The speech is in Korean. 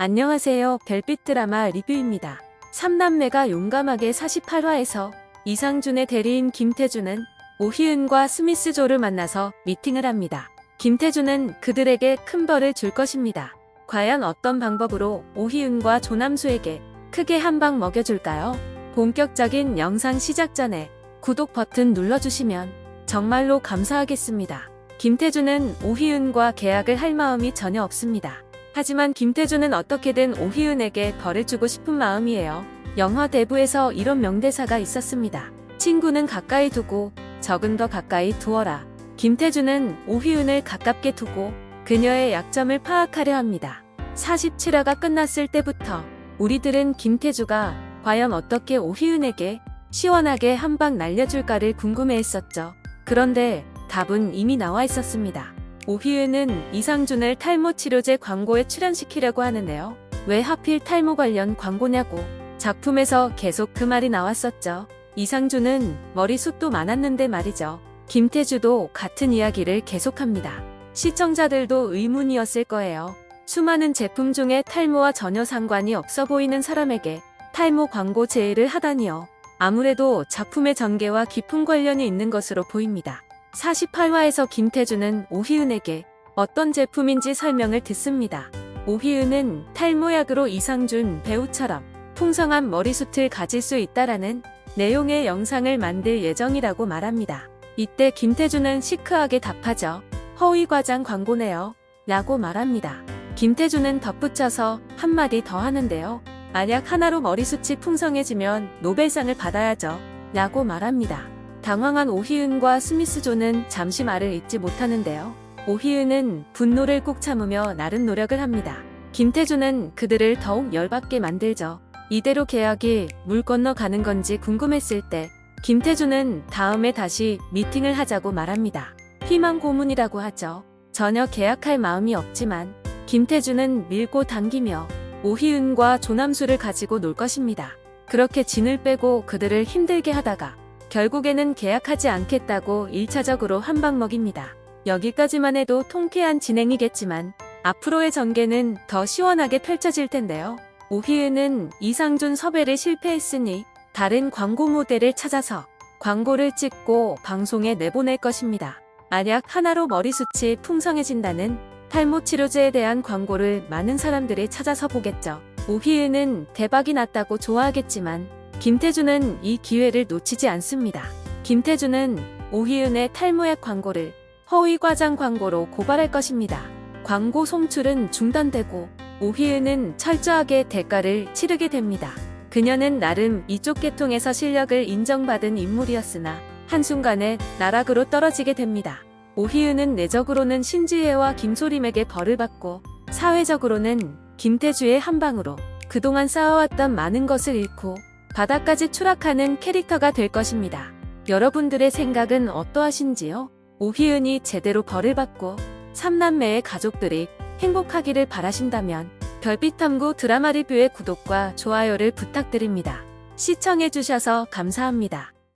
안녕하세요. 별빛 드라마 리뷰입니다. 3남매가 용감하게 48화에서 이상준의 대리인 김태준은 오희은과 스미스조를 만나서 미팅을 합니다. 김태준은 그들에게 큰 벌을 줄 것입니다. 과연 어떤 방법으로 오희은과 조남수에게 크게 한 방 먹여줄까요? 본격적인 영상 시작 전에 구독 버튼 눌러주시면 정말로 감사하겠습니다. 김태준은 오희은과 계약을 할 마음이 전혀 없습니다. 하지만 김태준은 어떻게든 오희은에게 벌을 주고 싶은 마음이에요. 영화 대부에서 이런 명대사가 있었습니다. 친구는 가까이 두고 적은 더 가까이 두어라. 김태준은 오희은을 가깝게 두고 그녀의 약점을 파악하려 합니다. 47화가 끝났을 때부터 우리들은 김태주가 과연 어떻게 오희은에게 시원하게 한 방 날려줄까를 궁금해했었죠. 그런데 답은 이미 나와 있었습니다. 오희은은 이상준을 탈모 치료제 광고에 출연시키려고 하는데요. 왜 하필 탈모 관련 광고냐고 작품에서 계속 그 말이 나왔었죠. 이상준은 머리숱도 많았는데 말이죠. 김태주도 같은 이야기를 계속합니다. 시청자들도 의문이었을 거예요. 수많은 제품 중에 탈모와 전혀 상관이 없어 보이는 사람에게 탈모 광고 제의를 하다니요. 아무래도 작품의 전개와 깊은 관련이 있는 것으로 보입니다. 48화에서 김태준은 오희은에게 어떤 제품인지 설명을 듣습니다. 오희은은 탈모약으로 이상준 배우처럼 풍성한 머리숱을 가질 수 있다라는 내용의 영상을 만들 예정이라고 말합니다. 이때 김태준은 시크하게 답하죠. 허위 과장 광고네요. 라고 말합니다. 김태준은 덧붙여서 한마디 더 하는데요. 만약 하나로 머리숱이 풍성해지면 노벨상을 받아야죠. 라고 말합니다. 당황한 오희은과 스미스조는 잠시 말을 잇지 못하는데요. 오희은은 분노를 꾹 참으며 나름 노력을 합니다. 김태준은 그들을 더욱 열받게 만들죠. 이대로 계약이 물 건너 가는 건지 궁금했을 때 김태준은 다음에 다시 미팅을 하자고 말합니다. 희망 고문이라고 하죠. 전혀 계약할 마음이 없지만 김태준은 밀고 당기며 오희은과 조남수를 가지고 놀 것입니다. 그렇게 진을 빼고 그들을 힘들게 하다가 결국에는 계약하지 않겠다고 1차적으로 한방 먹입니다. 여기까지만 해도 통쾌한 진행이겠지만 앞으로의 전개는 더 시원하게 펼쳐질 텐데요. 오희은은 이상준 섭외를 실패했으니 다른 광고 모델을 찾아서 광고를 찍고 방송에 내보낼 것입니다. 만약 하나로 머리숱이 풍성해진다는 탈모 치료제에 대한 광고를 많은 사람들이 찾아서 보겠죠. 오희은은 대박이 났다고 좋아하겠지만 김태준은 이 기회를 놓치지 않습니다. 김태준은 오희은의 탈모약 광고를 허위 과장 광고로 고발할 것입니다. 광고 송출은 중단되고 오희은은 철저하게 대가를 치르게 됩니다. 그녀는 나름 이쪽 계통에서 실력을 인정받은 인물이었으나 한순간에 나락으로 떨어지게 됩니다. 오희은은 내적으로는 신지혜와 김소림에게 벌을 받고 사회적으로는 김태주의 한방으로 그동안 쌓아왔던 많은 것을 잃고 바닥까지 추락하는 캐릭터가 될 것입니다. 여러분들의 생각은 어떠하신지요? 오희은이 제대로 벌을 받고 삼남매의 가족들이 행복하기를 바라신다면 별빛탐구 드라마 리뷰의 구독과 좋아요를 부탁드립니다. 시청해주셔서 감사합니다.